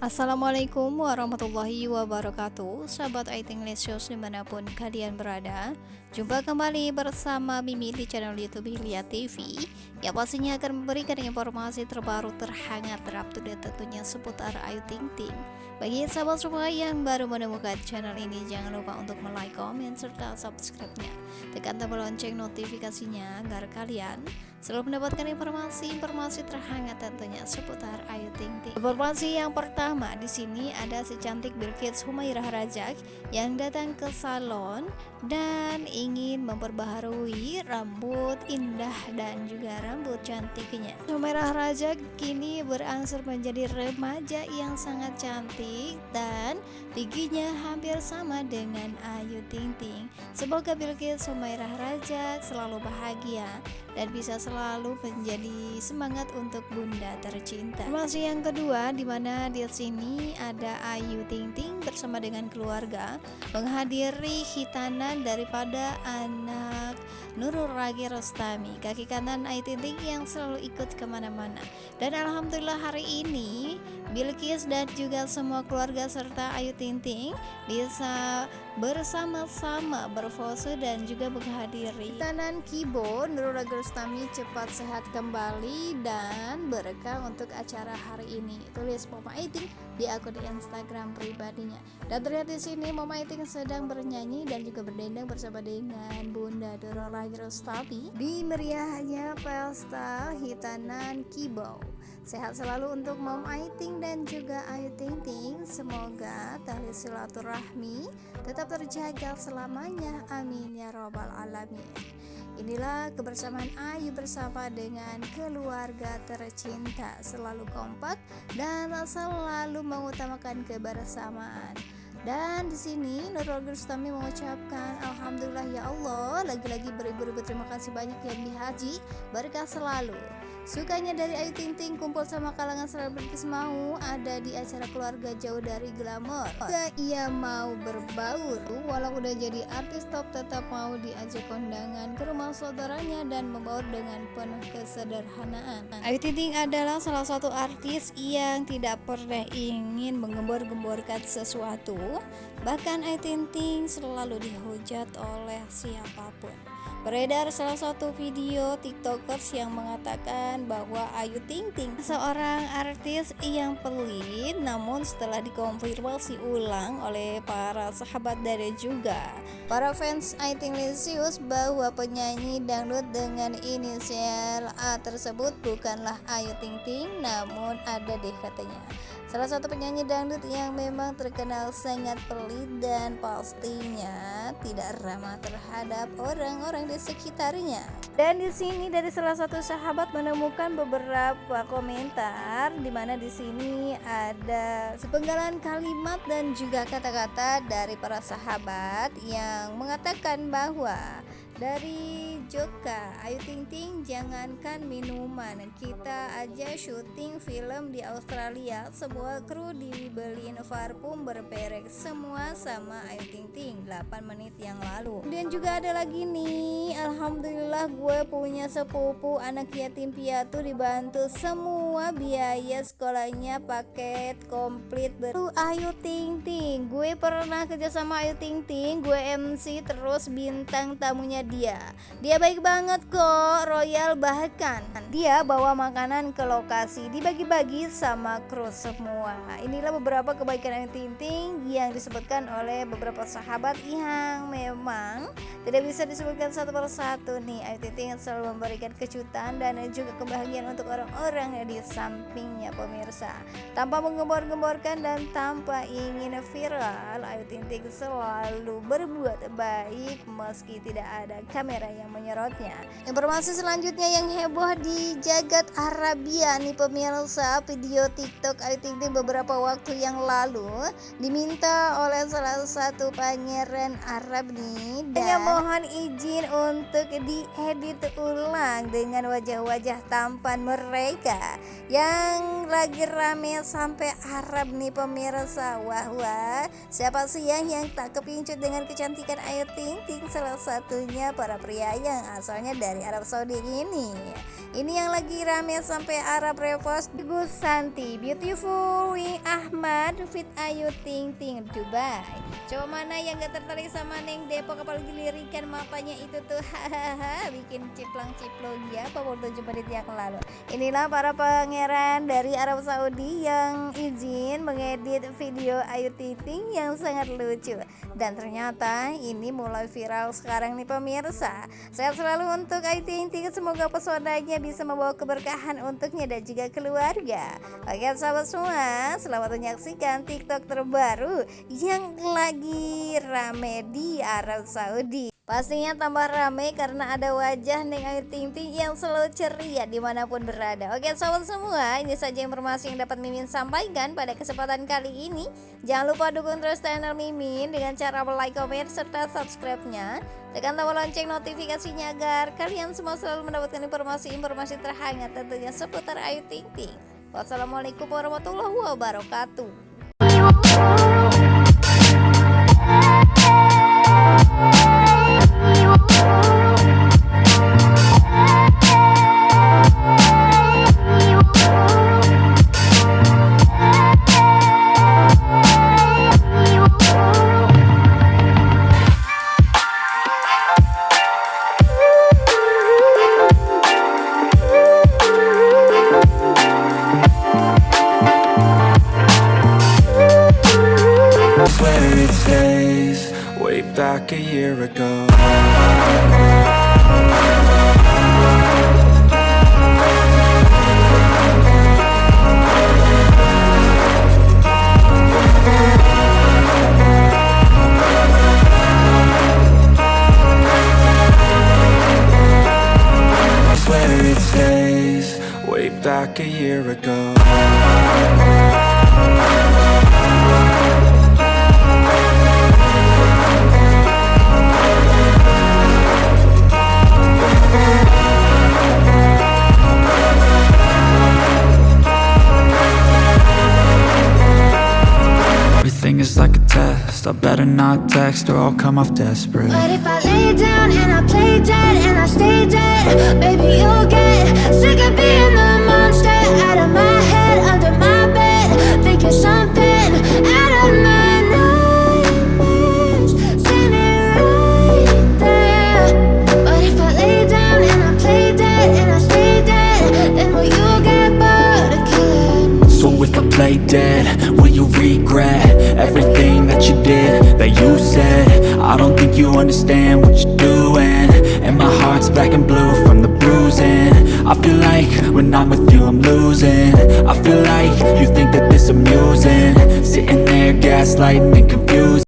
Assalamualaikum warahmatullahi wabarakatuh. Sahabat IT Lesios di mana pun kalian berada Jumpa kembali bersama Mimi di channel Youtube Hilya TV Yang pastinya akan memberikan informasi terbaru terhangat terupdate tentunya seputar Ayu Ting Ting Bagi sahabat semua yang baru menemukan channel ini Jangan lupa untuk like, komen, serta subscribe-nya Tekan tombol lonceng notifikasinya agar kalian selalu mendapatkan informasi-informasi terhangat tentunya seputar Ayu Ting Ting. Informasi yang pertama di sini ada si cantik Bilkis Humairah Rajak yang datang ke salon dan ingin memperbaharui rambut indah dan juga rambut cantiknya. Humairah Rajak kini berangsur menjadi remaja yang sangat cantik dan tingginya hampir sama dengan Ayu Ting Ting. Semoga Bilkis Humairah Rajak selalu bahagia dan bisa selalu menjadi semangat untuk bunda tercinta. Masih yang kedua di mana di sini ada Ayu Ting Ting bersama dengan keluarga menghadiri hitanan daripada anak Nurul Ragi Rostami. Kaki kanan Ayu Ting Ting yang selalu ikut ke mana-mana. Dan Alhamdulillah hari ini Bilkis dan juga semua keluarga serta Ayu Ting Ting bisa bersama-sama berfoto dan juga menghadiri. Hitanan Kibo Nurul Ragi Rostami cepat sehat kembali dan berkah untuk acara hari ini. Tulis Mama Aiting di akun Instagram pribadinya. Dan terlihat di sini Mama Aiting sedang bernyanyi dan juga berdendang bersama dengan Bunda Nurul lagi Rostami di meriahnya pesta hitanan Kibau. Sehat selalu untuk Mom Aiting dan juga Ayu Ting Ting. Semoga tali silaturahmi tetap terjaga selamanya. Amin ya robbal alamin. Inilah kebersamaan Ayu bersama dengan keluarga tercinta, selalu kompak dan selalu mengutamakan kebersamaan. Dan di sini Nurul Gustami mengucapkan Alhamdulillah ya Allah Lagi-lagi beribu-ribu terima kasih banyak yang dihaji Berkah selalu Sukanya dari Ayu Ting Ting kumpul sama kalangan selebritis mau ada di acara keluarga jauh dari glamor. Jika ia mau berbaur, walau udah jadi artis top tetap mau diajak kondangan ke rumah saudaranya dan membaur dengan penuh kesederhanaan. Ayu Ting Ting adalah salah satu artis yang tidak pernah ingin menggembor-gemborkan sesuatu. Bahkan Ayu Ting Ting selalu dihujat oleh siapa pun. Beredar salah satu video tiktokers yang mengatakan bahwa Ayu Ting Ting seorang artis yang pelit namun setelah dikonfirmasi ulang oleh para sahabat dari juga para fans Ayu Ting Lisius bahwa penyanyi dangdut dengan inisial A tersebut bukanlah Ayu Ting Ting namun ada deh katanya Salah satu penyanyi dangdut yang memang terkenal sangat pelit dan pastinya tidak ramah terhadap orang-orang di sekitarnya. Dan di sini dari salah satu sahabat menemukan beberapa komentar di mana di sini ada sepenggalan kalimat dan juga kata-kata dari para sahabat yang mengatakan bahwa dari Joka Ayu Ting Ting jangankan minuman. Kita aja syuting film di Australia. Semua kru dibeliin parfum berperek semua sama Ayu Ting Ting 8 menit yang lalu. Dan juga ada lagi nih Alhamdulillah gue punya sepupu anak yatim piatu dibantu semua biaya sekolahnya paket komplit baru Ayu Ting Ting gue pernah kerja sama Ayu Ting Ting gue MC terus bintang tamunya dia. Dia baik banget kok royal. Bahkan dia bawa makanan ke lokasi dibagi-bagi sama kru semua. Inilah beberapa kebaikan Ayu Ting Ting yang disebutkan oleh beberapa sahabat yang memang tidak bisa disebutkan satu persatu nih. Ayu Ting Ting selalu memberikan kejutan dan juga kebahagiaan untuk orang-orang di sampingnya pemirsa. Tanpa menggembor-gemborkan dan tanpa ingin viral Ayu Ting Ting selalu berbuat baik meski tidak ada kamera yang menyorotnya. Informasi selanjutnya yang heboh di jagat Arabia nih pemirsa video TikTok Ayu Ting Ting beberapa waktu yang lalu diminta oleh salah satu pangeran Arab nih dan mohon izin untuk diedit ulang dengan wajah-wajah tampan mereka yang lagi rame sampai Arab nih pemirsa wah wah siapa sih yang tak kepincut dengan kecantikan Ayu Ting Ting salah satunya para pria yang asalnya dari Arab Saudi ini Ini yang lagi rame sampai Arab repost. Gus Santi Beautiful. Wing Ahmad Fit Ayu Ting Ting Dubai. Coba mana yang gak tertarik sama Neng Depok? Apalagi lirikan matanya itu tuh. Hahaha bikin ciplang ciplong ya 47 menit yang lalu. Inilah para pangeran dari Arab Saudi yang izin mengedit video Ayu Ting Ting yang sangat lucu. Dan ternyata ini mulai viral sekarang nih pemirsa. Sehat selalu untuk Ayu Ting Ting semoga pesonanya bisa membawa keberkahan untuknya dan juga keluarga. Oke sahabat semua selamat menyaksikan tiktok terbaru yang lagi rame di Arab Saudi Pastinya tambah rame karena ada wajah Neng Ayu Ting Ting yang selalu ceria di mana pun berada. Oke sahabat semua ini saja informasi yang dapat Mimin sampaikan pada kesempatan kali ini. Jangan lupa dukung terus channel Mimin dengan cara like, komen, serta subscribe-nya. Tekan tombol lonceng notifikasinya agar kalian semua selalu mendapatkan informasi-informasi terhangat tentunya seputar Ayu Ting Ting. Wassalamualaikum warahmatullahi wabarakatuh Bye. Back a year ago. Back a year ago like a test. I better not text or I'll come off desperate. But if I lay down and I play dead and I stay dead Baby, you'll get sick of being the monster Out of my head, under you understand what you're doing. And my heart's black and blue from the bruising. I feel like when I'm with you I'm losing. I feel like you think that this amusing. Sitting there gaslighting and confused